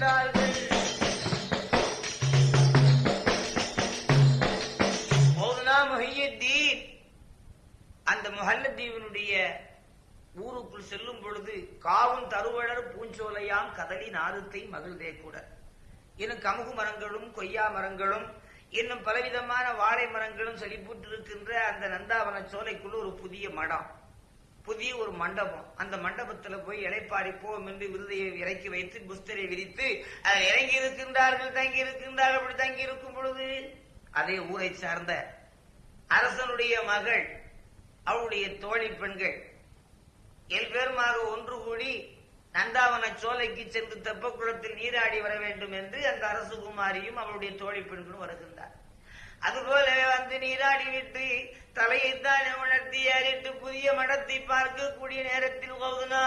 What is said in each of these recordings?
எதிரே கண்டார்கள் மௌலானா அந்த முஹல்லத்தீவனுடைய ஊருக்குள் செல்லும் பொழுது காவும் தருவழர் பூஞ்சோலையாம் கதலி நாரத்தை மகிழ்ந்தே கூட. இன்னும் கமுகு மரங்களும் கொய்யா மரங்களும் இன்னும் பலவிதமான வாழை மரங்களும் செழிப்பூட்டிருக்கின்ற அந்த நந்தாவன சோலைக்குள் ஒரு புதிய மடம். புதிய ஒரு மண்டபம். அந்த மண்டபத்துல போய் இலைப்பாடி போவோம் என்று விருதையை இறக்கி வைத்து புஸ்தரை விரித்து அதில் இறங்கி இருக்கின்றார்கள் தங்கி இருக்கின்றார்கள் அப்படி தங்கி இருக்கும் பொழுது? அதே ஊரை சார்ந்த அரசனுடைய மகள் அவளுடைய தோழி பெண்கள் எல்பேருமாக ஒன்று கூடி நந்தாவன சோலைக்கு சென்று தெப்பக்குளத்தில் நீராடி வர வேண்டும் என்று அந்த அரசு குமாரியும் அவளுடைய தோழி பெண்களும் வருகின்றார். அதுபோல வந்து நீராடி விட்டு தலையை தானே உணர்த்தி ஏறிட்டு புதிய மடத்தை பார்க்கக்கூடிய நேரத்தில் கௌதுனா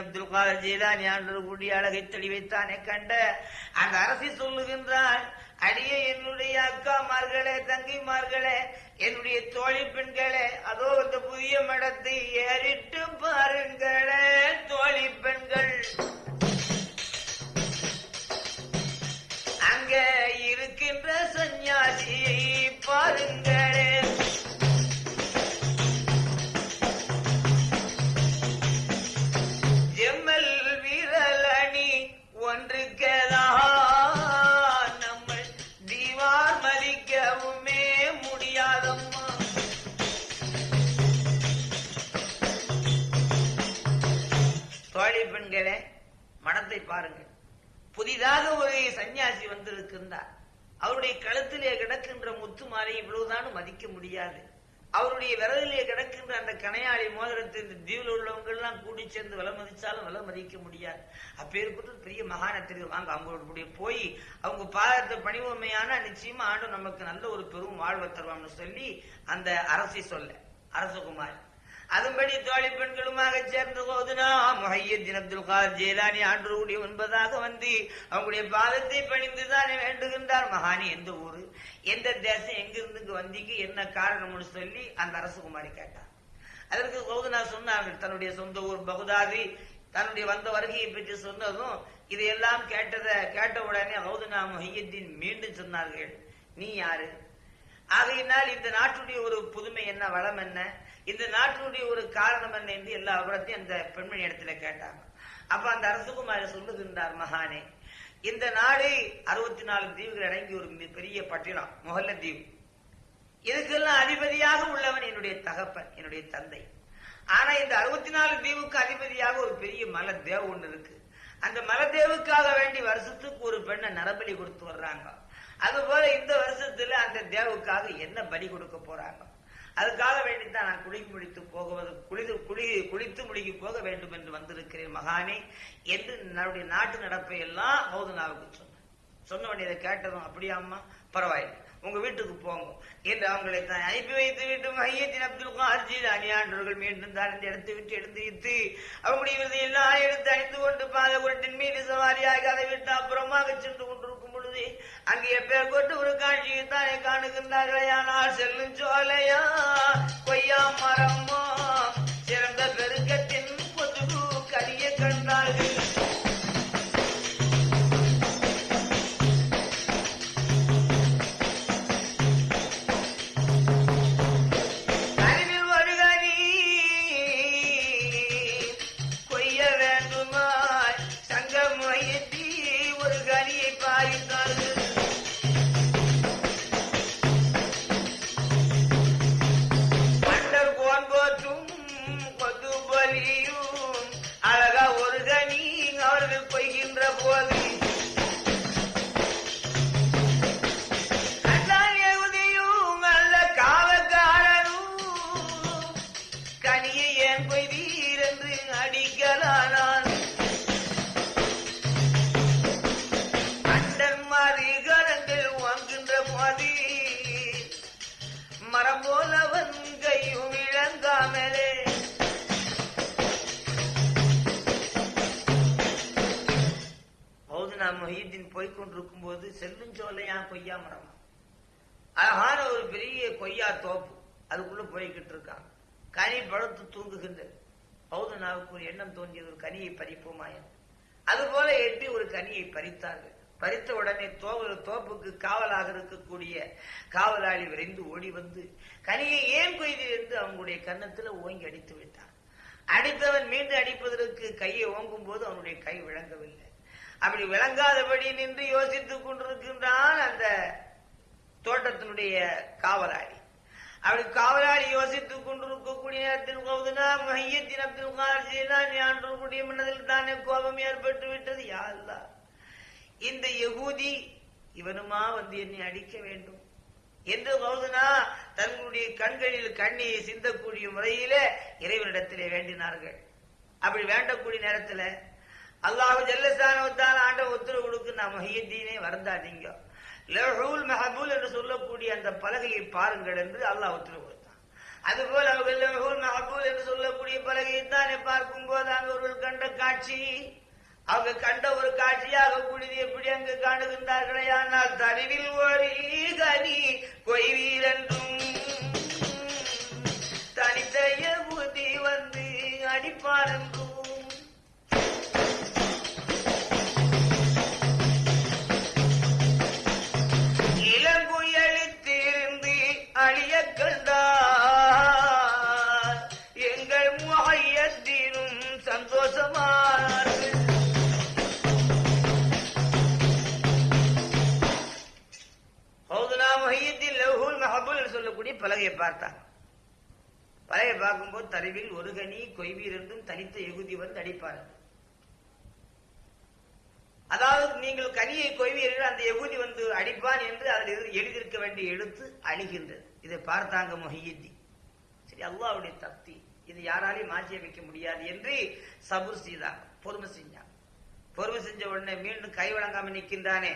அப்துல் காதர் ஜெயலானி கூடிய அழகை தெளிவைத்தானே கண்ட அந்த அரசி சொல்லுகின்றாள் அடியே என்னுடைய அக்காமார்களே தங்கைமார்களே என்னுடைய தோழி பெண்களே அதோ அந்த புதிய மடத்தை ஏறிட்டு பாருங்களே தோழி பெண்கள். அங்கே பாருங்களே. எம்எல் விரலணி ஒன்றுக்கதான் நம்ம தீவார் மதிக்கவுமே முடியாதம்மா. தோழி பெண்களே மனத்தை பாருங்கள். புதிதாக ஒரு சன்னியாசி வந்திருக்கின்றார். அவருடைய கழுத்திலே கிடக்கின்ற முத்து மாலை இவ்வளவுதான் மதிக்க முடியாது. அவருடைய விரலிலே கிடக்கின்ற அந்த கனையாளி மோதிரத்தை இந்த தீவில் உள்ளவங்க எல்லாம் கூடி சேர்ந்து விலை மதிச்சாலும் விலை மதிக்க முடியாது. அப்பேற்பட்டு பெரிய மகானத்திற்கு வாங்க அவங்களுடைய போய் அவங்க பாதத்தை பணிவுமையான நிச்சயமா ஆண்டு நமக்கு நல்ல ஒரு பெரும் வாழ்வை தருவான்னு சொல்லி அந்த அரசை சொல்ல அரசகுமாரி. அதன்படி தோழி பெண்களுமாக சேர்ந்த போதுனா முஹையத்தின் அப்துல் கார் ஜெயலானி ஆண்டு கூடி ஒன்பதாக வந்து அவங்களுடைய பாதத்தை பணிந்துதான் வேண்டுகின்றார். மகானி எந்த ஊரு? எந்த தேசம்? எங்கிருந்து வந்திக்கு? என்ன காரணம்னு சொல்லி அந்த அரசகுமாரி கேட்டார். அதற்கு கௌதனா சொன்னார்கள் தன்னுடைய சொந்த ஊர் பகுதாதி தன்னுடைய வந்த வருகையை பற்றி சொன்னதும் இதையெல்லாம் கேட்டத கேட்ட உடனே கௌதனா முஹையத்தின் மீண்டும் சொன்னார்கள் நீ யாரு? ஆகையினால் இந்த நாட்டுடைய ஒரு புதுமை என்ன வளம் என்ன? இந்த நாட்டினுடைய ஒரு காரணம் என்ன என்று எல்லா விவரத்தையும் அந்த பெண்மணி இடத்துல கேட்டாங்க. அப்ப அந்த அரசகுமாரி சொல்லுகின்றார் மகானே இந்த நாடு அறுபத்தி நாலு தீவுகள் அடங்கிய ஒரு மிக பெரிய பட்டினம் முகல்ல தீவு. இதுக்கெல்லாம் அதிபதியாக உள்ளவன் என்னுடைய தகப்பன் என்னுடைய தந்தை. ஆனா இந்த அறுபத்தி நாலு தீவுக்கு அதிபதியாக ஒரு பெரிய மலை தேவ ஒன்று இருக்கு. அந்த மலதேவுக்காக வேண்டி வருஷத்துக்கு ஒரு பெண்ணை நரபலி கொடுத்து வர்றாங்க. அதுபோல இந்த வருஷத்துல அந்த தேவுக்காக என்ன பலி கொடுக்க போறாங்க? அதுக்காக வேண்டித்தான் நான் குளி முடித்து போகுவது குளிது குளி குளித்து முடிக்கு போக வேண்டும் என்று வந்திருக்கிறேன் மகானே என்று நம்முடைய நாட்டு நடப்பை எல்லாம் மௌதனாவுக்கு சொன்னேன் சொன்ன உடனே இதை கேட்டதும் அப்படியா அம்மா பரவாயில்லை உங்க வீட்டுக்கு போங்க என்று அவங்களை தான் அனுப்பி வைத்து விட்டு மையத்தின் அப்துல் கார்ஜி அணியாண்டவர்கள் மீண்டும் தான் இந்த விட்டு எடுத்து வைத்து அவங்களுடைய விருதை எல்லாம் எடுத்து அணிந்து கொண்டு பாத குரட்டின் மீது சவாரியாக அதை விட்டு அப்புறமாக சென்று கொண்டிருக்கும் பொழுது அங்கே பேர் கொண்டு ஒரு காட்சியை தானே காணுகின்றார்களே. ஆனால் செல்லும் சோலையா கொய்யா மரமோ கொண்டிருக்கும் செல்லும் சோலையா கொய்யா மரம். அழகான ஒரு பெரிய கொய்யா தோப்பு. அதுக்குள்ள போய்கிட்டு இருக்கான். கனி பழுத்து தூங்குகின்றது பௌதனாவுக்கு ஒரு எண்ணம் தோன்றியது ஒரு கனியை பறிப்போமா என்று. அதுபோல எட்டி ஒரு கனியை பறித்தார்கள். பறித்த உடனே தோவல் தோப்புக்கு காவலாக இருக்கக்கூடிய காவலாளி விரைந்து ஓடி வந்து கனியை ஏன் கொய்தீர் என்று அவங்களுடைய கன்னத்துல ஓங்கி அடித்து விட்டான். அடித்தவன் மீண்டும் அடிப்பதற்கு கையை ஓங்கும் போது அவனுடைய கை விளங்கவில்லை. அப்படி விளங்காதபடி நின்று யோசித்துக் கொண்டிருக்கின்றான் அந்த தோட்டத்தினுடைய காவலாளி. அப்படி காவலாளி யோசித்துக் கொண்டிருக்கக்கூடிய நேரத்தில் கௌதனா மையத்தின் அப்துல் கார் ஞான்றக்கூடிய மனதில் தானே கோபம் ஏற்பட்டு விட்டது? யா இந்த யகூதி இவனுமா வந்து என்னை அடிக்க வேண்டும்? என்று கௌதுனா தங்களுடைய கண்களில் கண்ணீரை சிந்தக்கூடிய முறையிலே இறைவனிடத்திலே வேண்டினார்கள். அப்படி வேண்டக்கூடிய நேரத்தில் அல்லாஹு ஜல்லசானவத்தால் ஆண்ட உத்தரவு கொடுக்கு நான் மொஹியத்தீனே வருந்தாதீங்க. லஹூல் மெஹபூல் என்று சொல்லக்கூடிய அந்த பலகையை பாருங்கள் என்று அல்லாஹ் உத்தரவு கொடுத்தான். அதுபோல் அவர்கள் லஹூல் மெஹபூல் என்று சொல்லக்கூடிய பலகையை தானே பார்க்கும் போது அவர்கள் கண்ட காட்சி. அவங்க கண்ட ஒரு காட்சியாக கூடியது எப்படி அங்கு காணுகின்றார்களே ஆனால் தருவில் ஒரு கனி கொய்வீரென்றும் தனித்தைய புதி வந்து அடிப்பார் என்றும் பார்த்தாங்க பார்க்கும்போது தருவில் ஒரு கனி கொய்வீர் தனித்த எகுதி வந்து அடிப்பார்கள் அதாவது நீங்கள் கனியை கொய்வீர்கள் அந்த எகுதி வந்து அடிப்பான் என்று அதில் எழுதியிருக்க வேண்டிய எழுத்து அழிகின்றது. இதை பார்த்தாங்க மொஹியத்தி சரி அல்லாவுடைய தப்தி. இது யாராலையும் மாற்றி வைக்க முடியாது என்று சபுர் செய்தாங்க பொறுமை செஞ்சாங்க பொறுமை செஞ்ச உடனே மீண்டும் கை வழங்காமல் நிற்கின்றானே.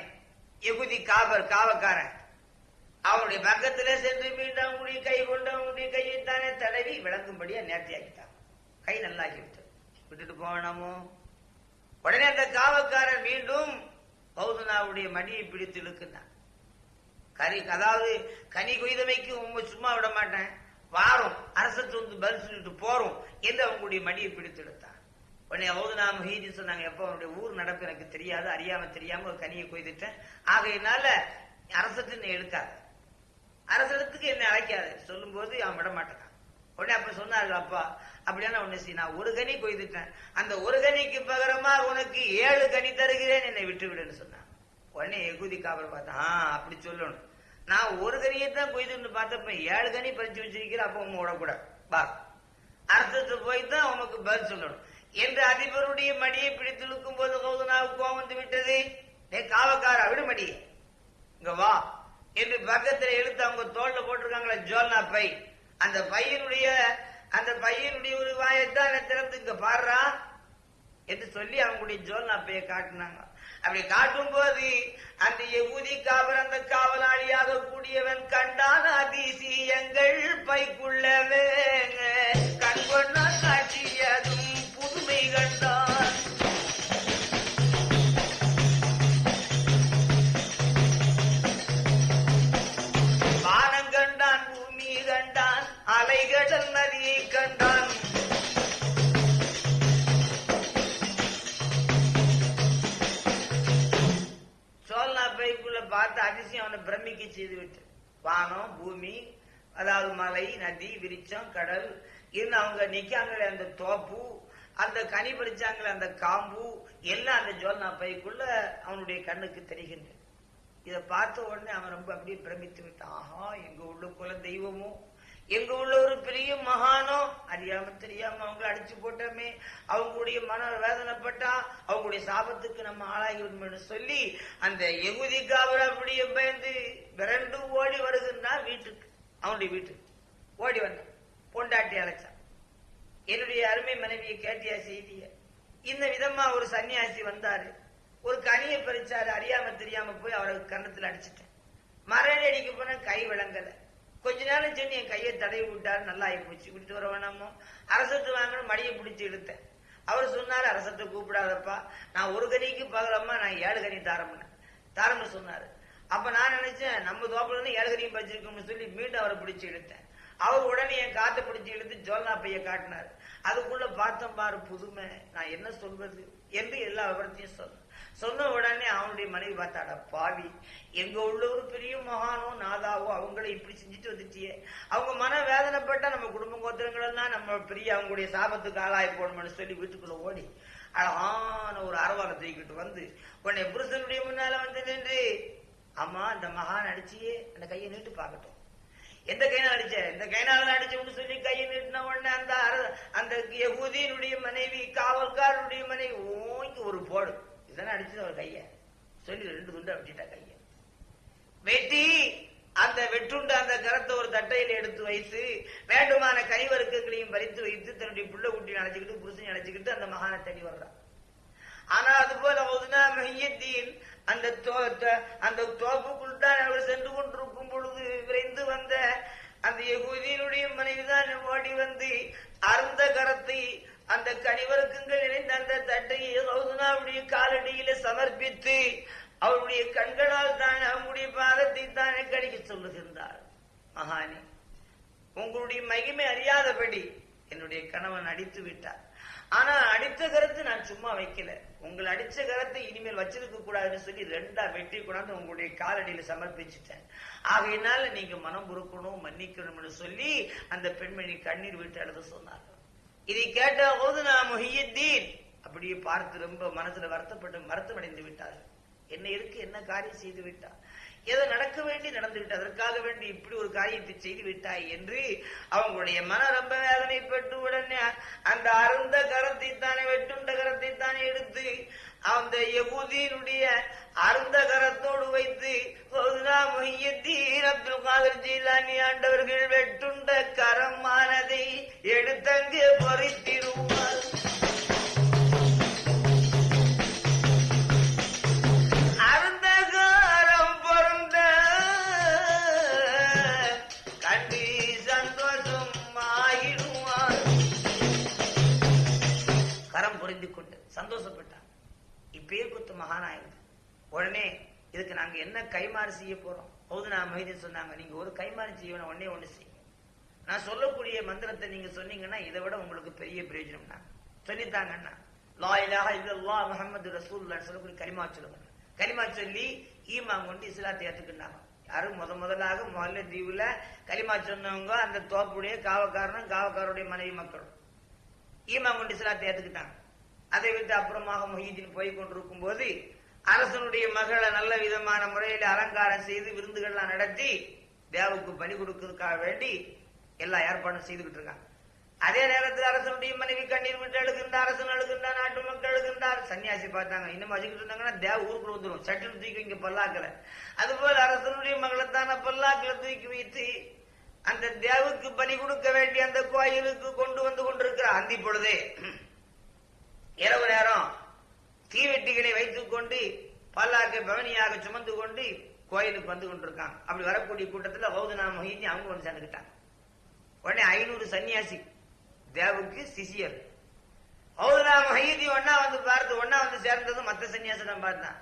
எகுதி காபர் காவக்காரன். அவனுடைய பக்கத்திலே சென்று மீண்டும் அவனுடைய கை கொண்டு அவனுடைய கையை தானே தடவி விளங்கும்படியா நேர்த்தியாக்கிட்டான் கை நல்லாக்கி விட்டது விட்டுட்டு போனோமோ உடனே அந்த காவக்காரன் மீண்டும் பௌதனாவுடைய மடியை பிடித்து இழுக்குனான் கரி அதாவது கனி கொய்தமைக்கு உண்மை சும்மா விட மாட்டேன். வாரும் அரசுக்கு வந்து பதில் சொல்லிட்டு போறோம் என்று அவங்களுடைய மடியை பிடித்து இழுத்தான் உடனே பௌதனா மஹீதி சொன்னாங்க எப்ப அவனுடைய ஊர் நடப்பு எனக்கு தெரியாது அறியாம தெரியாம ஒரு கனியை கொய்துட்டேன். ஆகையினால அரசுக்கு நீ இழுக்காத. அரசனத்துக்கு என்னை அழைக்காது. சொல்லும்போது அவன் விட மாட்டேன்? உடனே அப்ப சொன்னார்கள் அப்பா அப்படியான ஒண்ணு செய்ய நான் ஒரு கனி கொய்துட்டேன். அந்த ஒரு கனிக்கு பகரமா உனக்கு ஏழு கனி தருகிறேன் என்னை விட்டு விடுன்னு சொன்னான். உடனே எகுதி காவல் பார்த்தேன். ஆ அப்படி சொல்லணும். நான் ஒரு கனியை தான் கொய்துன்னு பார்த்தப்ப ஏழு கனி பறிச்சு வச்சிருக்கிற அப்ப உங்க விடக்கூடாது பா அர்த்தத்தை போய் தான் உனக்கு பதில் சொல்லணும். என்று அதிபருடைய மடியை பிடித்து போது கௌதனாவுக்கு கோபம் வந்து விட்டது ஏ காவக்காரா விடு இங்க வா. என்று பக்கத்துல எழுத்து அவங்க தோல்ல போட்டிருக்காங்களே ஜோல்னா பை. அந்த பையனுடைய அந்த பையனுடைய ஒரு வாயத்தான் திறந்து இங்க பாடுறா என்று சொல்லி அவங்களுடைய ஜோல்னா பையை காட்டினாங்க. அப்படி காட்டும் போது அந்த யகுதி காவல் அந்த காவலாளியாக கூடியவன் கண்டான் அதிசயங்கள் பைக்குள்ளவே கண் அவனை செய்துவிட்டு வானம் பூமி அதாவது மலை நதி விரிச்சம் கடல் இருந்து அவங்க நிக்காங்களே அந்த தோப்பு அந்த கனி பறிச்சாங்களே அந்த காம்பு எல்லாம் அந்த ஜோல்னா பைக்குள்ள அவனுடைய கண்ணுக்கு தெரிகின்றது. இதை பார்த்த உடனே அவன் ரொம்ப அப்படியே பிரமித்து விட்டான். ஆஹா எங்க உள்ள குல தெய்வமும் எங்க உள்ள ஒரு பெரிய மகானோ அறியாம தெரியாம அவங்கள அடிச்சு போட்டோமே. அவங்களுடைய மன வேதனைப்பட்டா அவங்களுடைய சாபத்துக்கு நம்ம ஆளாகி விடுமோன்னு சொல்லி அந்த எகுதி காவல் அப்படியே பயந்து விரண்டு ஓடி வருகின்றான் வீட்டுக்கு அவனுடைய வீட்டுக்கு. ஓடி வந்தான். பொண்டாட்டி அழைச்சான் என்னுடைய அருமை மனைவியை கேட்டியா செய்திய? இந்த விதமா ஒரு சன்னியாசி வந்தாரு. ஒரு கனியை பறிச்சாரு அறியாம தெரியாம போய் அவரை கன்னத்துல அடிச்சிட்டேன். மரணி அடிக்க போன கை விளங்கலை. கொஞ்ச நேரம் சென்று என் கையை தடவி விட்டார். நல்லா ஆகி போச்சு. விட்டு வர வேணாமோ? அரசத்து வாங்கணும். மடியை பிடிச்சி இழுத்தேன். அவர் சொன்னார் அரசத்தை கூப்பிடாதப்பா. நான் ஒரு கனிக்கு பகலம்மா நான் ஏழு கனி தாரம்னு தாரம்னு சொன்னார். அப்ப நான் நினைச்சேன் நம்ம தோப்புல இருந்து ஏழு கனியும் பச்சிருக்கோம்னு சொல்லி மீண்டும் அவரை பிடிச்சி இழுத்தேன். அவர் உடனே என் காத்தை பிடிச்சி இழுத்து ஜோல்னா பைய காட்டினார். அதுக்குள்ள பார்த்தோம் பாரு புதுமை. நான் என்ன சொல்வது என்று எல்லா விவரத்தையும் சொன்னேன். சொன்ன உடனே அவனுடைய மனைவி பார்த்தாடா பாவி எங்க உள்ள ஒரு பெரிய மகானோ நாதாவோ அவங்கள இப்படி செஞ்சுட்டு வந்துட்டியே. அவங்க மன வேதனைப்பட்டா நம்ம குடும்ப கோத்திரங்கள் எல்லாம் நம்ம பெரிய அவங்களுடைய சாபத்துக்கு ஆளாய் போடணும்னு சொல்லி வீட்டுக்குள்ள ஓடி அழகான ஒரு அரவாரம் தூக்கிட்டு வந்து உன்னை புருஷனுடைய முன்னால வந்து நின்று. அம்மா இந்த மகான் அடிச்சியே. அந்த கையை நீட்டு பார்க்கட்டும். எந்த கையினால அடிச்ச? இந்த கையினால அடிச்சோம்னு சொல்லி கையை நீட்டின உடனே அந்த அந்த யகுதியினுடைய மனைவி காவல்காரனுடைய மனைவி ஓங்கி ஒரு போடு. இதெல்லாம் அடிச்சது அவர் கைய. சொல்லி ரெண்டு துண்டா வெட்டிட்டா கைய. வெட்டி அந்த வெட்டுண்ட அந்த கரத்தை ஒரு தட்டையில் எடுத்து வைத்து வேண்டுமான கனிவருக்கங்களையும் பறித்து வைத்து தன்னுடைய புள்ள குட்டி நினைச்சுக்கிட்டு புருஷன் நினைச்சுக்கிட்டு அந்த மகான தேடி வர்றான் ஆனா அது போல ஒதுனா அந்த அந்த தோப்புக்குள் தான் அவர் சென்று கொண்டிருக்கும் பொழுது விரைந்து வந்த அந்த யகுதியினுடைய மனைவிதான் ஓடி வந்து அருந்த கரத்தை அந்த கனிவருக்குங்கள் அந்த தட்டையை காலடியில சமர்ப்பித்து அவருடைய கண்களால் தான் அவங்களுடைய பாதத்தை தானே கடிக்க சொல்லுகின்றார். மகானே உங்களுடைய மகிமை அறியாதபடி என்னுடைய கணவன் அடித்து விட்டார். ஆனா அடித்த கரத்தை நான் சும்மா வைக்கல. உங்களை அடிச்ச கரத்தை இனிமேல் வச்சிருக்க கூடாதுன்னு சொல்லி ரெண்டா வெட்டி கொண்டாந்து உங்களுடைய காலடியில சமர்ப்பிச்சுட்டேன். ஆகையினால நீங்க மனம் பொறுக்கணும் மன்னிக்கணும்னு சொல்லி அந்த பெண்மணி கண்ணீர் விட்டு அழுத சொன்னார் இதை கேட்ட போது நான் முஹியத்தீன் அப்படியே பார்த்து ரொம்ப மனசுல வருத்தப்பட்டு வருத்தம் அடைந்து விட்டார்கள் என்ன இருக்கு என்ன காரியம் செய்து விட்டார்? ஏதோ நடக்க வேண்டி நடந்து விட்டு அதற்காக வேண்டி இப்படி ஒரு காரியத்தை செய்து விட்டாய் என்று அவங்களுடைய மன ரொம்ப வேதனைப்பட்டு உடனே அந்த அருந்த கரத்தை தானே வெட்டுண்ட கரத்தை தானே எடுத்து அந்த யகுதியினுடைய அருந்த கரத்தோடு வைத்து அப்துல் காதர் ஜீலானி ஆண்டவர்கள் வெட்டுண்ட கைமாறு செய்ய போறோம். பௌதனா மொய்தீன் சொன்னாங்க நீங்க ஒரு கைமாறு செய்யணும் ஒன்னே ஒண்ணு செய்யுங்க. நான் சொல்லக்கூடிய மந்திரத்தை நீங்க சொன்னீங்கன்னா இதை விட உங்களுக்கு பெரிய பிரயோஜனம்னா தான் சொல்லித்தாங்கன்னா லா இலாஹ இல்லல்லாஹ் முஹம்மது ரசூலுல்லாஹ் சொல்லக்கூடிய கரிமா சொல்லுங்க கரிமா சொல்லி ஈமான் கொண்டு இஸ்லாத்தை ஏற்றுக்கிட்டாங்க யாரும் முத முதலாக முதல்ல தீவுல கலிமா சொன்னவங்க அந்த தோப்புடைய காவக்காரனும் காவக்காரருடைய மனைவி மக்களும் ஈமான் கொண்டு இஸ்லாத்தை ஏற்றுக்கிட்டாங்க அதை விட்டு அப்புறமாக மொஹீதீன் போய் கொண்டிருக்கும் போது அரசனுடைய மகளை நல்ல விதமான முறையில் அலங்காரம் செய்து விருந்துகள்லாம் நடத்தி தேவுக்கு பணி கொடுக்கறதுக்காக வேண்டி எல்லா ஏற்பாடும் செய்துகிட்டு இருக்காங்க. அதே நேரத்தில் அரசனுடைய மனைவி கண்ணீர் விட்டு அழுகின்றார் அரசன் அழுகின்றார் நாட்டு மக்கள் அழுகின்றார். சன்னியாசி பார்த்தாங்க இன்னும் வச்சுக்கிட்டு இருந்தாங்கன்னா தேவ ஊருக்குள்ள வந்துடும் சட்டில் தூக்கி இங்க பல்லாக்கல. அதுபோல அரசனுடைய மகளைத்தான பல்லாக்கில தூக்கி வைத்து அந்த தேவுக்கு பலி கொடுக்க வேண்டிய அந்த கோயிலுக்கு கொண்டு வந்து கொண்டிருக்கிறார். அந்தி பொழுதே இரவு நேரம் தீவெட்டிகளை வைத்துக் கொண்டு பல்லாக்கை பவனியாக சுமந்து கொண்டு கோயிலுக்கு வந்து கொண்டிருக்காங்க. அப்படி வரக்கூடிய கூட்டத்தில் பௌதனா மொஹிதி அவங்க வந்து சேர்ந்துக்கிட்டாங்க. உடனே ஐநூறு சன்னியாசி தேவுக்கு சிசியர் பௌதனா மொஹிதி ஒன்னா வந்து பார்த்து ஒன்னா வந்து சேர்ந்ததும் மற்ற சன்னியாசிடம் பார்த்தான்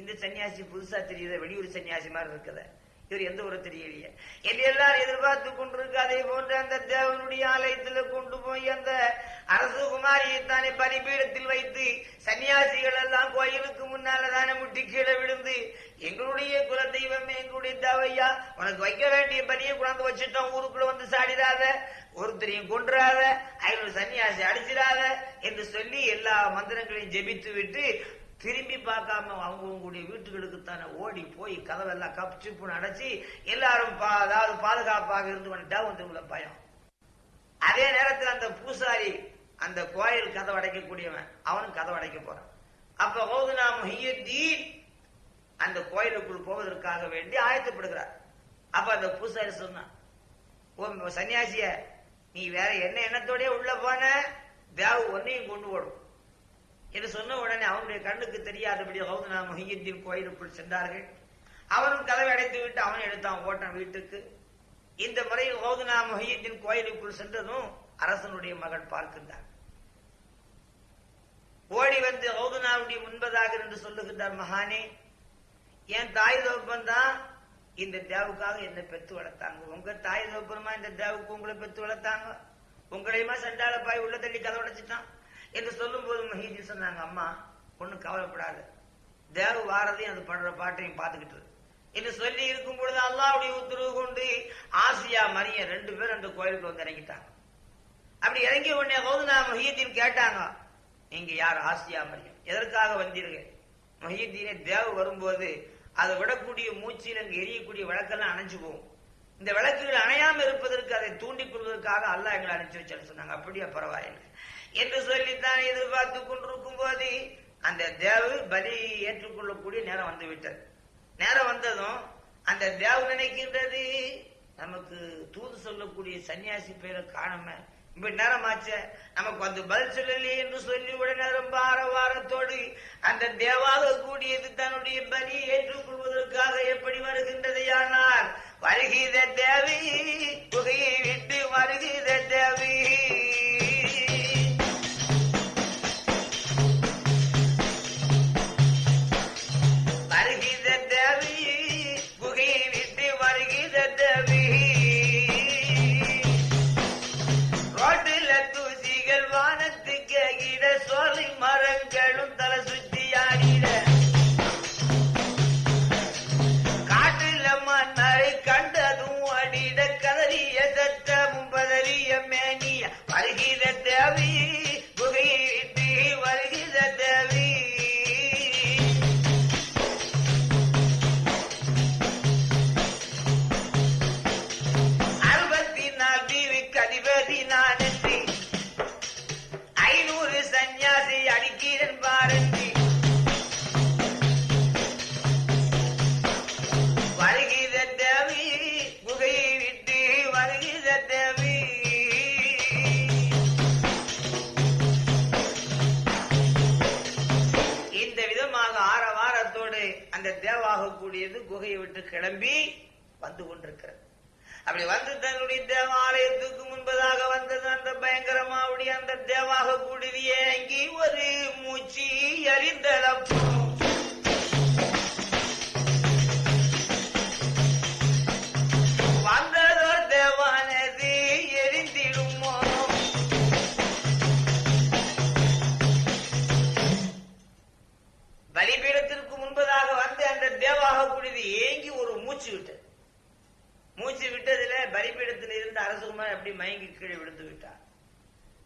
இந்த சன்னியாசி புதுசா தெரியுத வெளியூர் சன்னியாசி மாதிரி இருக்குத. இவர் எந்த ஒரு தெரியலையே என்று எல்லாரும் எதிர்பார்த்து கொண்டிருக்கு. அதே போன்று அந்த தேவனுடைய ஆலயத்தில் கொண்டு போய் அந்த அரசு குமாரியை தானே பலிபீடத்தில் வைத்து சன்னியாசிகள் எல்லாம் கோயிலுக்கு முன்னால தானே முட்டி கீழே விழுந்து எங்களுடைய குல தெய்வமே எங்களுடைய தேவையா உனக்கு வைக்க வேண்டிய பலியை கொண்டாந்து வச்சுட்டோம். ஊருக்குள்ள வந்து சாடிடாத ஒருத்தரையும் கொன்றாத ஐநூறு சன்னியாசி அடிச்சிடாத என்று சொல்லி எல்லா மந்திரங்களையும் ஜெபித்து விட்டு திரும்பி பார்க்காம அவங்கவுங்களுடைய வீட்டுகளுக்குத்தானே ஓடி போய் கதவெல்லாம் கப்பு சிப்புன்னு அடைச்சி எல்லாரும் பா- அதாவது பாதுகாப்பாக இருந்து வந்துட்டா வந்து உள்ள பயம். அதே நேரத்தில் அந்த பூசாரி அந்த கோயில் கதவு அடைக்கக்கூடியவன் அவனும் கதவு அடைக்க போறான். அப்ப ஓதுனா முஹியத்தீன் அந்த கோயிலுக்குள் போவதற்காக வேண்டி ஆயத்தப்படுகிறார். அப்ப அந்த பூசாரி சொன்னான் ஓ சன்னியாசிய நீ வேற என்ன எண்ணத்தோடய உள்ள போன? தேவ ஒன்னையும் கொண்டு ஓடும். என்று சொன்ன உடனே அவனுடைய கண்ணுக்கு தெரியாதபடி ஹவுதனா மொஹியத்தின் கோயிலுக்குள் சென்றார்கள். அவனும் கதவை அடைத்து விட்டு அவன் எடுத்தான் ஓட்டன் வீட்டுக்கு. இந்த முறை ஹவுதனா மொஹியத்தின் கோயிலுக்குள் சென்றதும் அரசனுடைய மகள் பார்க்கின்றான் ஓடி வந்து ஹவுதனாவுடைய முன்பதாக என்று சொல்லுகின்றார் மகானே என் தாய் தோப்பன் தான் இந்த தேவுக்காக என்னை பெத்து வளர்த்தாங்க. உங்க தாய் தோப்பனமா இந்த தேவுக்கு உங்களை பெத்து வளர்த்தாங்க? உங்களையுமா சண்டால பாய் உள்ள தள்ளி கதை உடைச்சிட்டான் என்று சொல்லும் போது மஹீஜி சொன்னாங்க அம்மா ஒண்ணும் கவலைப்படாது. தேவ வாரதையும் அது படுற பாட்டையும் பார்த்துக்கிட்டு என்று சொல்லி இருக்கும் பொழுது அல்லாவுடைய உத்தரவு கொண்டு ஆசியா மரியம் ரெண்டு பேரும் அந்த கோயிலுக்கு வந்து இறங்கிட்டாங்க. அப்படி இறங்கி உடனே கௌதனா மொஹியத்தின் கேட்டாங்க நீங்க யார் ஆசியா மரியம் எதற்காக வந்தீர்கள்? மொஹியத்தீனே தேவ வரும்போது அதை விடக்கூடிய மூச்சில் அங்கு எரியக்கூடிய விளக்கெல்லாம் அணைஞ்சு போகும். இந்த விளக்குகள் அணையாம இருப்பதற்கு அதை தூண்டிக் கொள்வதற்காக அல்லாஹ் எங்களை அணைச்சு வச்சான்னு சொன்னாங்க. அப்படியே பரவாயில்லை. என்று சொல்லித்தான் எதிர்பார்த்து கொண்டிருக்கும் போது அந்த தேவு பலி ஏற்றுக்கொள்ளக்கூடிய நேரம் வந்துவிட்டது. நேரம் வந்ததும் அந்த தேவ நினைக்கின்றது நமக்கு தூது சொல்லக்கூடிய சன்னியாசி பேரை காணாம இப்ப ஆச்ச நமக்கு வந்து பதில் சொல்லலையே என்று சொல்லி உடனே ரொம்ப ஆரவாரத்தோடு அந்த தேவாக கூடியது தன்னுடைய பலியை ஏற்றுக்கொள்வதற்காக எப்படி வருகின்றது ஆனால் வருகிற தேவி புகையை விட்டு வருகிற தேவி. பீடத்திற்கு முன்பதாக வந்து அந்த தேவாக கூடியது ஏங்கி ஒரு மூச்சு விட்டது. மூச்சு விட்டதுல பலிபீடத்தில் இருந்த அரசகுமார் அப்படி மயங்கி கீழே விழுந்து விட்டார்.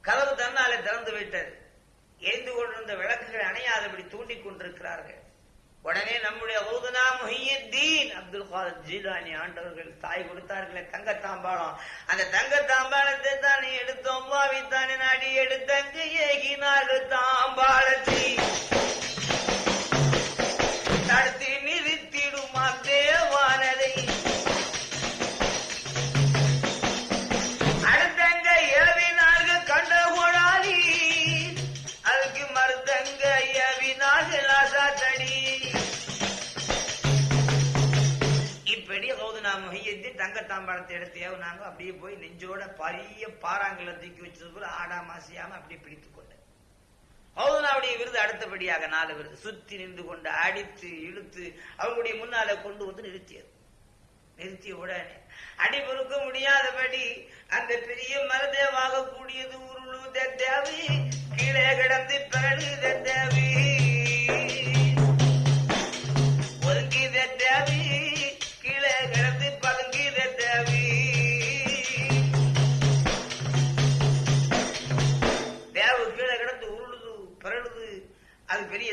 கதவு தன்னாலே திறந்து விட்டது எரிந்து கொண்டிருந்த விளக்குகள் அணையாதபடி தூண்டிக் கொண்டிருக்கிறார்கள். உடனே நம்முடைய ஊதுனா முஹியத்தீன் அப்துல் காதர் ஜீலானி ஆண்டவர்கள் தாய் கொடுத்தார்களே தங்க தாம்பாளம் அந்த தங்க தாம்பாளத்தை தானே எடுத்தோம் பாவித்தானே நாடி எடுத்தங்கு ஏகினார்கள் தாம்பாளத்தை முஹியத்தின் தங்க நாங்கள் அப்படியே போய் நெஞ்சோட பரிய பாறாங்களை தூக்கி வச்சது போல ஆடா மாசியாம அப்படியே பிடித்து கொண்டேன். ஹவுதுனாவுடைய விருது அடுத்தபடியாக நாலு விருது. சுத்தி நின்று கொண்டு அடித்து இழுத்து அவங்களுடைய முன்னால கொண்டு வந்து நிறுத்தியது. நிறுத்திய உடனே அடி பொறுக்க முடியாதபடி அந்த பெரிய மரதேவாக கூடியது உருளு தேவி கீழே கிடந்து பிறகு தேவி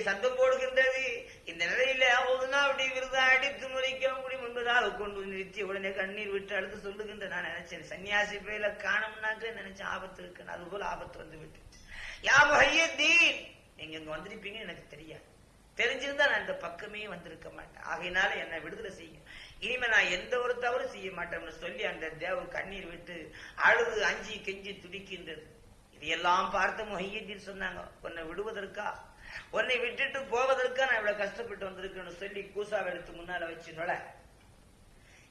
அது போடுகின்றது. இந்த நிலையில ஒதுனா அப்படி விருதா அடித்து முறைக்க முடி முன்பதாக கொண்டு நிறுத்தி உடனே கண்ணீர் விட்டு அடுத்து சொல்லுகின்ற நான் நினைச்சேன். சன்னியாசி பேல காணம்னாக்க நினைச்சேன் ஆபத்து இருக்கு அது போல ஆபத்து வந்து விட்டு யா முஹையத்தீன்! நீங்க இங்க வந்திருப்பீங்க எனக்கு தெரியாது. தெரிஞ்சிருந்தா நான் இந்த பக்கமே வந்திருக்க மாட்டேன். ஆகையினால என்னை விடுதலை செய்யும். இனிமே நான் எந்த ஒரு தவறு செய்ய மாட்டேன்னு சொல்லி அந்த தேவ கண்ணீர் விட்டு அழுது அஞ்சி கெஞ்சி துடிக்கின்றது. இதையெல்லாம் பார்த்து மொஹியத்தீன் சொன்னாங்க. உன்னை விடுவதற்கா? உன்னை விட்டுட்டு போவதற்கா நான் இவ்வளவு கஷ்டப்பட்டு வந்திருக்கேன்னு சொல்லி கூசாவை எடுத்து முன்னால வச்சு நுழை.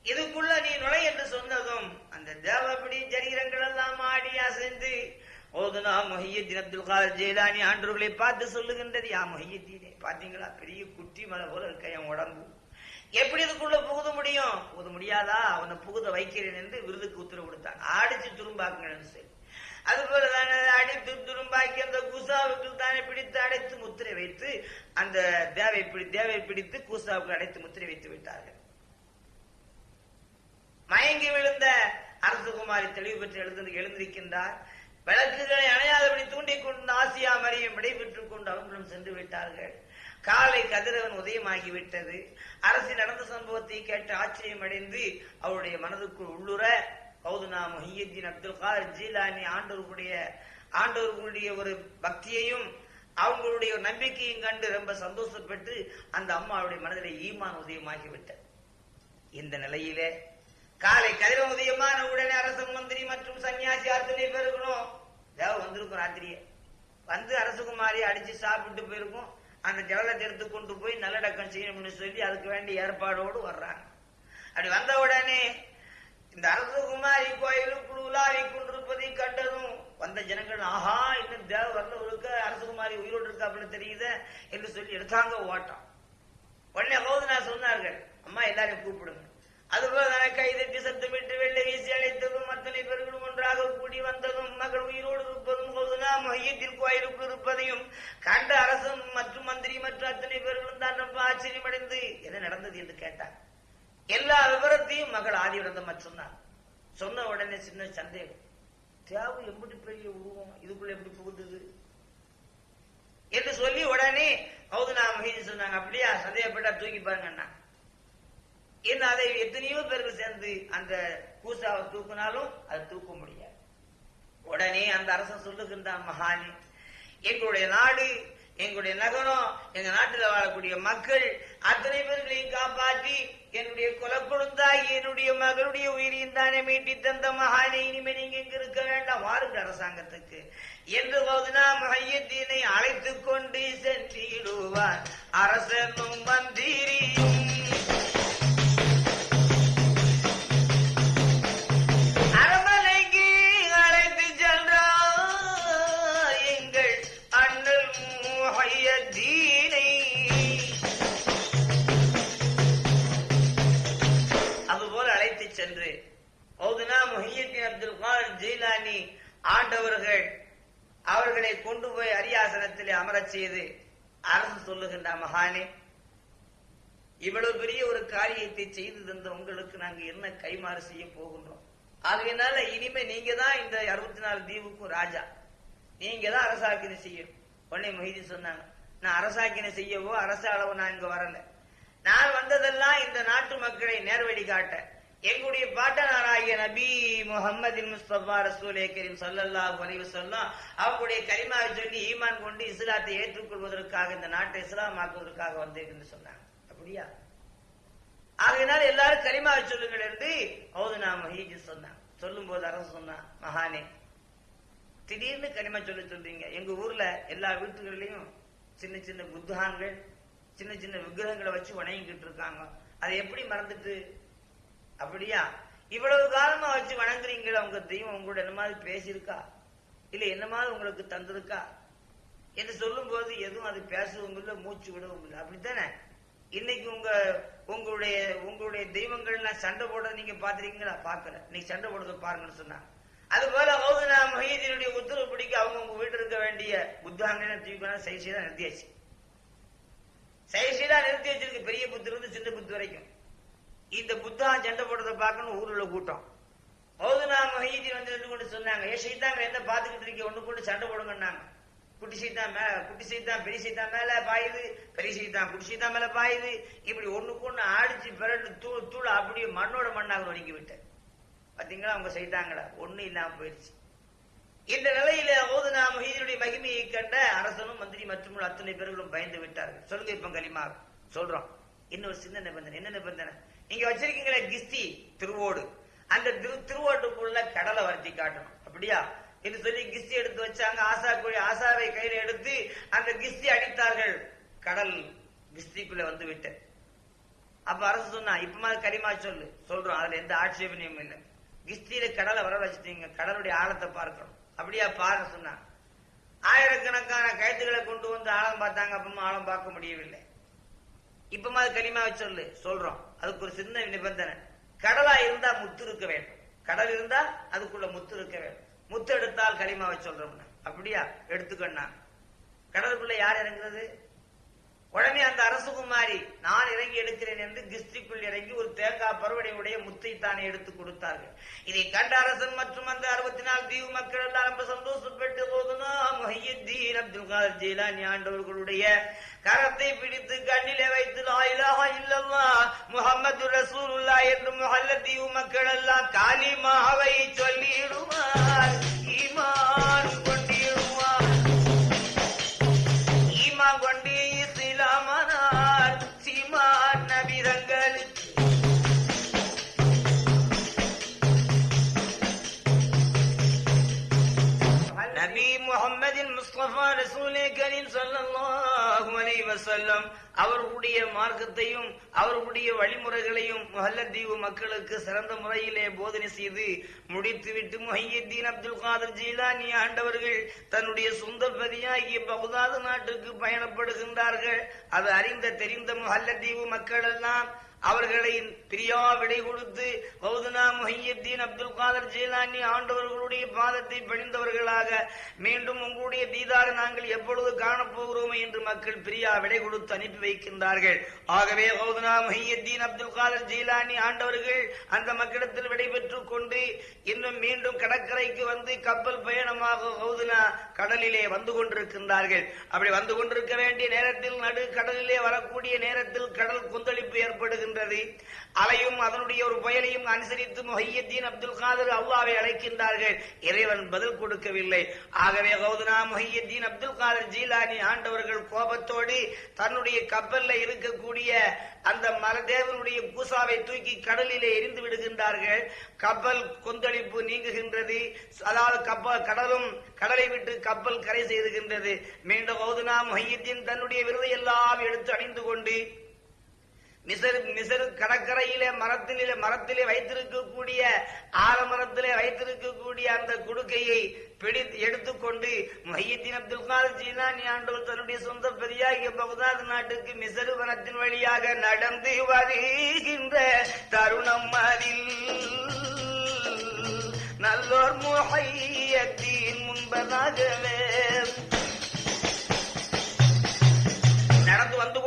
இதுக்குள்ள நீ நுழை என்று சொன்னதும் அந்த தேவபடி ஜரீரங்கள் எல்லாம் ஆடி அசைந்து ஓதுனா மொஹியத்தின் அப்துல் காதர் ஜெயலானி ஆண்டவர்களை பார்த்து சொல்லுகின்றது. யா மொஹியத்தீனே பாத்தீங்களா? பெரிய குட்டி மலை போல இருக்க என் உடம்பு. எப்படி இதுக்குள்ள புகுத முடியும்? புகுத முடியாதா? அவனை புகுத வைக்கிறேன் என்று விருதுக்கு உத்தரவு கொடுத்தான். ஆடிச்சு துரும்பாக்குங்கன்னு சொல்லி. அதுபோல தானே அடித்து துரும்பாக்கி அந்த குசாவுக்கு தானே பிடித்து அடைத்து முத்திரை வைத்து அந்த தேவை பிடி தேவை பிடித்து கூசாவுக்கு அடைத்து முத்திரை வைத்து விட்டார்கள். மயங்கி விழுந்த அரசகுமாரி தெளிவு பெற்று எழுந்து எழுந்திருக்கின்றார். விளக்குகளை அணையாதபடி தூண்டிக் கொண்டு ஆசியா மரியம் விடைபெற்றுக் கொண்டு அவங்களும் சென்று விட்டார்கள். காலை கதிரவன் உதயமாகிவிட்டது. அரசு நடந்த சம்பவத்தை கேட்டு ஆச்சரியம் அடைந்து அவருடைய மனதுக்குள் உள்ளுற கௌதுனா முஹியுத்தீன் அப்துல் கார் ஜீலானி ஆண்டவர்களுடைய ஆண்டவர்களுடைய ஒரு பக்தியையும் அவங்களுடைய ஒரு நம்பிக்கையும் கண்டு ரொம்ப சந்தோஷப்பட்டு அந்த அம்மாவுடைய மனதில் ஈமான் உதயமாகிவிட்டது. இந்த நிலையிலே காலை கதிர உதயமான உடனே அரச மந்திரி மற்றும் சன்னியாசி அத்தனை பேருக்கணும் தேவ வந்திருக்கும் ராத்திரியே. வந்து அரசகுமாரி அடிச்சு சாப்பிட்டு போயிருக்கும் அந்த ஜவலத்தை எடுத்து கொண்டு போய் நல்லடக்கம் செய்யணும்னு சொல்லி அதுக்கு வேண்டிய ஏற்பாடோடு வர்றாங்க. அப்படி வந்த உடனே இந்த அரசகுமாரி கோயிலுக்குள் உலாவி கொண்டிருப்பதை கண்டதும் வந்த ஜனங்கள் ஆஹா இன்னும் தேவ வந்தவருக்கு அரசகுமாரி உயிரோடு இருக்காப்புல தெரியுது என்று சொல்லி எடுத்தாங்க ஓட்டம். உடனே ஹோதனா சொன்னார்கள் அம்மா எல்லாரையும் கூப்பிடுங்க. அதுபோல தானே கைதட்டி சத்தமிட்டு வெள்ளை வீசி அழைத்ததும் அத்தனை பேர்களும் ஒன்றாக கூடி வந்ததும் மகள் உயிரோடு இருப்பதும் போதுனா மையத்தில் கோயிலுக்கு இருப்பதையும் கண்ட அரசன் மற்றும் மந்திரி மற்றும் அத்தனை பேர்களும் தான் ரொம்ப ஆச்சரியமடைந்து என்ன நடந்தது? என்று கேட்டார். எல்லா விவரத்தையும் மகள் ஆதிவிரதம் சொன்னார். சொன்ன உடனே சின்ன சந்தேகம். தேவு எப்படி பெரிய உருவம் இதுக்குள்ள எப்படி புகுந்தது? என்று சொல்லி உடனே ஹவுதுனா மகிழ்ச்சி சொன்னாங்க அப்படியா சந்தேகப்பட்டா தூக்கி பாருங்கண்ணா. என்ன அதை எத்தனையோ பேர்கள் சேர்ந்து அந்த பூசாவை தூக்கினாலும் அதை தூக்க முடியாது. உடனே அந்த அரசன் சொல்லுகின்றான் மகானி எங்களுடைய நாடு எங்களுடைய நகரம் எங்க நாட்டில் வாழக்கூடிய மக்கள் அத்தனை பேர்களையும் காப்பாற்றி என்னுடைய குலக்குழுந்தாய் என்னுடைய மகளுடைய உயிரையும் தானே மீட்டி தந்த மகானே இனிமே நீங்க இங்க இருக்க வேண்டாம். வாருங்க அரசாங்கத்துக்கு. என்று போதுனா மையத்தினை அழைத்துக் கொண்டு சென்றிடுவார். அரசனும் மந்திரியும் ஆண்டவர்கள் அவர்களை கொண்டு போய் அரியாசனத்தில் அமரச் செய்து அரசு சொல்லுகின்ற மகானே இவ்வளவு பெரிய ஒரு காரியத்தை செய்து தந்த உங்களுக்கு நாங்க என்ன கைமாறு செய்ய போகின்றோம்? ஆகையினால இனிமே நீங்க தான் இந்த அறுபத்தி நாலு தீவுக்கும் ராஜா. நீங்க தான் அரசாக்கினை செய்யும் உடனே மொய்தி சொன்னாங்க நான் அரசாக்கினை செய்யவோ அரசாளவோ நான் இங்க வரல. நான் வந்ததெல்லாம் இந்த நாட்டு மக்களை நேர்வழி காட்ட. எங்களுடைய பாட்டனாராகிய நபி முகமது முஸ்தபா ரசூலே கரீம் சல்லல்லா அலைஹி சொல்லும் அவங்களுடைய கரிமாவை சொல்லி ஈமான் கொண்டு இஸ்லாத்தை ஏற்றுக்கொள்வதற்காக இந்த நாட்டை இஸ்லாமாக்குவதற்காக வந்தேன் சொன்னாங்க. அப்படியா? ஆகையினால எல்லாரும் கரிமாவை சொல்லுங்கள் என்று ஹவுதுனா மஹீஜி சொன்னான் சொல்லும் போது அரசு சொன்னான் மகானே திடீர்னு கனிமா சொல்ல சொல்றீங்க. எங்க ஊர்ல எல்லா வீட்டுகள்லயும் சின்ன சின்ன புத்தகான்கள் சின்ன சின்ன விக்கிரகங்களை வச்சு வணங்கிக்கிட்டு இருக்காங்க. அதை எப்படி மறந்துட்டு அப்படியா? இவ்வளவு காலமா வச்சு வணங்குறீங்களா உங்க தெய்வம் உங்களோட என்ன மாதிரி பேசியிருக்கா? இல்ல என்ன மாதிரி உங்களுக்கு தந்திருக்கா? என்று சொல்லும் போது எதுவும் அது பேசவும் இல்லை மூச்சு விடவும் இல்லை. அப்படித்தானே? இன்னைக்கு உங்க உங்களுடைய உங்களுடைய தெய்வங்கள்லாம் சண்டை போடுறத நீங்க பாத்திருக்கீங்களா பாக்கல இன்னைக்கு சண்டை போடுறத பாருங்கன்னு சொன்னாங்க. அது போல ஹவுதனா மொஹீதீனுடைய உத்தரவு பிடிக்க அவங்க உங்க வீட்டு இருக்க வேண்டிய புத்தாங்கன்னு தீவிரம் சைசீதா நிறுத்தியாச்சு. சைசீதா நிறுத்தி வச்சிருக்கு பெரிய புத்து இருந்து சின்ன புத்து வரைக்கும். இந்த புத்தா சண்டை போடுறத பார்க்கணும் ஊருல கூட்டம். ஹவுதனா மொஹீதீன் வந்து நின்று கொண்டு சொன்னாங்க. ஏ சைத்தாங்க என்ன பாத்துக்கிட்டு இருக்கீங்க? ஒண்ணு கொண்டு சண்டை போடுங்கன்னாங்க. குட்டி சைத்தான் மேல குட்டி சைத்தான் பெரிய சைத்தான் மேல பாயுது பெரிய சைத்தான் குட்டி சைத்தான் மேல பாயுது. இப்படி ஒண்ணுக்கு ஒண்ணு ஆடிச்சு பிறண்டு தூள் தூள் அப்படியே மண்ணோட மண்ணாக ஒடுங்கி விட்டேன். பாத்தீங்களா? அவங்க செய்தாங்களா ஒண்ணு இல்லாம போயிடுச்சு இந்த நிலையில ஓதுனா மொஹீதனுடைய மகிமையை கண்ட அரசனும் மந்திரி மற்றும் அத்தனை பேர்களும் பயந்து விட்டார்கள். சொல்லுங்க இப்ப கலிமா சொல்றோம். இன்னொரு சின்ன நிபந்தனை? என்ன நிபந்தனை? நீங்க வச்சிருக்கீங்களே கிஸ்தி திருவோடு. அந்த திரு திருவோட்டுக்குள்ள கடலை வர்த்தி காட்டணும். அப்படியா? என்று சொல்லி கிஸ்தி எடுத்து வச்சாங்க. ஆசா கோழி ஆசாவை கையில எடுத்து அந்த கிஸ்தி அடித்தார்கள். கடல் கிஸ்திக்குள்ள வந்து விட்டு. அப்ப அரசு சொன்னா இப்ப மாதிரி கரிமா சொல்லு. சொல்றோம். அதுல எந்த ஆட்சேபனையும் இல்லை. கிஸ்தியில கடலை வர வச்சுட்டீங்க. கடலுடைய ஆழத்தை பார்க்கணும். அப்படியா? பாரு சொன்னா. ஆயிரக்கணக்கான கயத்துகளை கொண்டு வந்து ஆழம் பார்த்தாங்க. அப்பமா ஆழம் பார்க்க முடியவில்லை. இப்ப மாதிரி கனிமா சொல்லு. சொல்றோம். அதுக்கு ஒரு சின்ன நிபந்தனை. கடலா இருந்தா முத்து இருக்க வேண்டும். கடல் இருந்தா அதுக்குள்ள முத்து இருக்க வேண்டும். முத்து எடுத்தால் களிமாவை சொல்றோம்னா. அப்படியா? எடுத்துக்கண்ணா கடலுக்குள்ள யார் இறங்குறது? உடனே அந்த அரசகுமாரி நான் இறங்கி எடுக்கிறேன் என்று கிஸ்திக்குள் இறங்கி ஒரு தேங்காய் பருவடையுடைய முத்தை தானே எடுத்து கொடுத்தார்கள். இதை கண்ட அரசன் மற்றும் அந்த அறுபத்தி நாலு தீவு மக்கள் எல்லாம் ரொம்ப சந்தோஷப்பட்டு போதுனா மொஹியுத்தீன் அப்துல் காதர் ஜெயிலானி ஆண்டவர்களுடைய கரத்தை பிடித்து கண்ணிலே வைத்து லாயிலாக இல்லல்லா முகமது ரசூலுல்லா என்று முகல்ல தீவு மக்கள் எல்லாம் காலிமாவை சொல்லிடுவார். இமா அலைஹி அவர்களுடைய மார்க்கத்தையும் அவர்களுடைய வழிமுறைகளையும் முஹல்லத்தீவு மக்களுக்கு சிறந்த முறையிலே போதனை செய்து முடித்துவிட்டு முஹையத்தீன் அப்துல் காதர் ஜீலானி ஆண்டவர்கள் தன்னுடைய சொந்த பதியாகிய பகுதாது நாட்டுக்கு பயணப்படுகின்றார்கள். அது அறிந்த தெரிந்த முஹல்லத்தீவு மக்கள் எல்லாம் அவர்களை பிரியா விடை கொடுத்து கௌதனா முஹையத்தீன் அப்துல் காதர் ஜீலானி ஆண்டவர்களுடைய பாதத்தை பணிந்தவர்களாக மீண்டும் உங்களுடைய தீதாரை நாங்கள் எப்பொழுது காணப்போகிறோம் என்று மக்கள் பிரியா விடை கொடுத்து அனுப்பி வைக்கின்றார்கள். ஆகவே கௌதனா முஹையத்தீன் அப்துல் காதர் ஜீலானி ஆண்டவர்கள் அந்த மக்களிடத்தில் விடைபெற்றுக் கொண்டு இன்னும் மீண்டும் கடற்கரைக்கு வந்து கப்பல் பயணமாக கௌதனா கடலிலே வந்து கொண்டிருக்கின்றார்கள். அப்படி வந்து கொண்டிருக்க வேண்டிய நேரத்தில் நடு கடலிலே வரக்கூடிய நேரத்தில் கடல் கொந்தளிப்பு வருகின்றது அலையும் அதனுடைய ஒரு புயலையும் அனுசரித்து மொஹியத்தீன் அப்துல் காதர் அல்லாவை அழைக்கின்றார்கள். இறைவன் பதில் கொடுக்கவில்லை. ஆகவே கௌதனா மொஹியத்தீன் அப்துல் காதர் ஜீலானி ஆண்டவர்கள் கோபத்தோடு தன்னுடைய கப்பல்ல இருக்கக்கூடிய அந்த மலதேவனுடைய கூசாவை தூக்கி கடலிலே எரிந்து விடுகின்றார்கள். கப்பல் கொந்தளிப்பு நீங்குகின்றது. அதாவது கப்பல் கடலும் கடலை விட்டு கப்பல் கரை செய்துகின்றது மீண்டும் கௌதனா மொஹியத்தீன் தன்னுடைய விருதை எல்லாம் எடுத்து அணிந்து கொண்டு மிசரு மிசரு கடற்கரையிலே மரத்திலே மரத்திலே வைத்திருக்கக்கூடிய ஆலமரத்திலே வைத்திருக்கக்கூடிய அந்த குடுக்கையை பிடி எடுத்துக்கொண்டு மையத்தின் அப்துல் காதர் ஜீலானி ஆண்டவர் தன்னுடைய சொந்த பெரியாகிய பகுதாது நாட்டுக்கு மிசரு வனத்தின் வழியாக நடந்து வருகின்ற தருணம் அதில் நல்லோர் முஹையத்தின் முன்பதாகவே நடந்து வந்து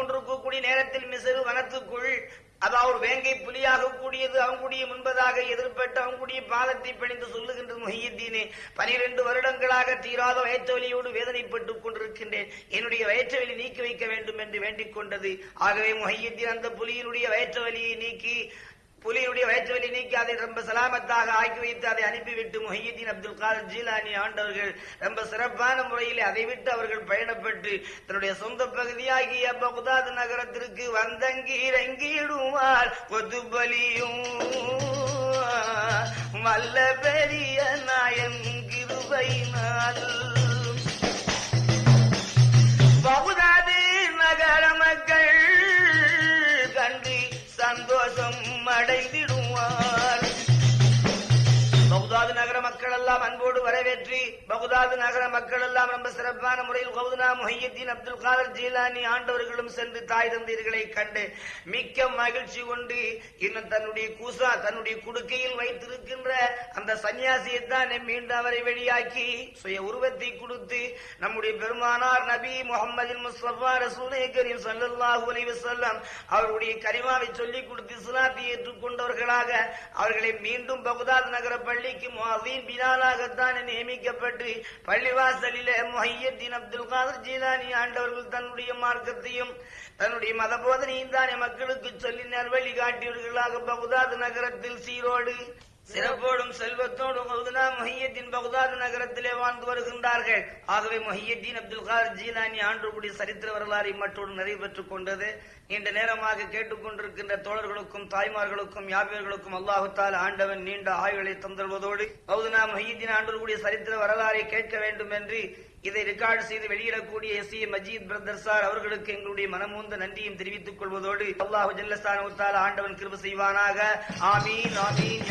கூடிய நேரத்தில் மிசரு வனத்துக்குள் அதாவது வேங்கை புலியாக கூடியது அவங்களுடைய முன்பதாக எதிர்பட்டு அவங்களுடைய பாதத்தை பணிந்து சொல்லுகின்றது முஹியத்தீனே. பனிரெண்டு வருடங்களாக தீராத வயிற்றுவலியோடு வேதனைப்பட்டுக் கொண்டிருக்கின்றேன். என்னுடைய வயிற்றுவலி நீக்கி வைக்க வேண்டும் என்று வேண்டிக் கொண்டது. ஆகவே முஹியத்தீன் அந்த புலியினுடைய வயிற்றுவலியை நீக்கி புலியுடைய வயிற்றுவலி அதை ரொம்ப சலாமத்தாக ஆக்கி வைத்து அதை அனுப்பிவிட்டு முஹையீன் அப்துல் காதர் ஜீலானி ஆண்டவர்கள் ரொம்ப சிறப்பான முறையில் அதை விட்டு அவர்கள் பயணப்பட்டு தன்னுடைய சொந்த பகுதியாகிய பகுதாது நகரத்திற்கு வந்தங்கி இறங்கிடுவார். கொதுபலியும் வல்ல பெரிய நாயன் கிருபையினால். பகுதா escape பகுதாது நகர மக்கள் எல்லாம் ரொம்ப சிறப்பான முறையில் கவுதுனா முஹையத்தின் அப்துல் காதர் ஜீலானி ஆண்டவர்களும் சென்று தாய் தந்தையர்களை கண்டு மிக்க மகிழ்ச்சி கொண்டு இன்னும் தன்னுடைய கூசா தன்னுடைய குடுக்கையில் வைத்திருக்கின்ற அந்த சன்னியாசியை தான் மீண்டும் அவரை வெளியாக்கி சுய உருவத்தை கொடுத்து நம்முடைய பெருமானார் நபி முகமது முஸ்தபா ரசூலை கரீம் ஸல்லல்லாஹு அலைவு செல்லம் அவருடைய கரிமாவை சொல்லிக் கொடுத்து இஸ்லாத்தை ஏற்றுக்கொண்டவர்களாக அவர்களை மீண்டும் பகுதாத் நகர பள்ளிக்கு முஅதீன் பிலாலாகத்தான் நியமிக்கப்பட்டு பள்ளிவாசலிலே முஹையத்தீன் அப்துல் காதர் ஜீலானி ஆண்டவர்கள் தன்னுடைய மார்க்கத்தையும் தன்னுடைய மத போதனையும் தானே மக்களுக்கு சொல்லி நல்வழி காட்டியவர்களாக பகுதாத் நகரத்தில் சீரோடு சிறப்போடும் செல்வத்தோடும் கௌதனா மொஹியத்தின் பகுதாது நகரத்திலே வாழ்ந்து வருகின்றார்கள். ஆகவே மொஹியத்தீன் அப்துல் கார் ஜீலானி ஆண்டுக்குடி சரித்திர வரலாறு மற்றோடு நிறைவு பெற்றுக் கொண்டது. நீண்ட நேரமாக கேட்டுக்கொண்டிருக்கின்ற தோழர்களுக்கும் தாய்மார்களுக்கும் யாபியர்களுக்கும் அல்லாஹுத்தால் ஆண்டவன் நீண்ட ஆய்வுகளை தந்தல்வதோடு கௌதனா மொஹியத்தின் ஆண்டுக்கூடிய சரித்திர வரலாறை கேட்க வேண்டும் என்று இதை ரெக்கார்டு செய்து வெளியிடக்கூடிய S A Majeed brother sir அவர்களுக்கு எங்களுடைய மனமூந்த நன்றியும் தெரிவித்துக் கொள்வதோடு அல்லாஹு ஜல்லஸ்தான ஆண்டவன் கிருப செய்வானாக. ஆமீன் ஆமீன்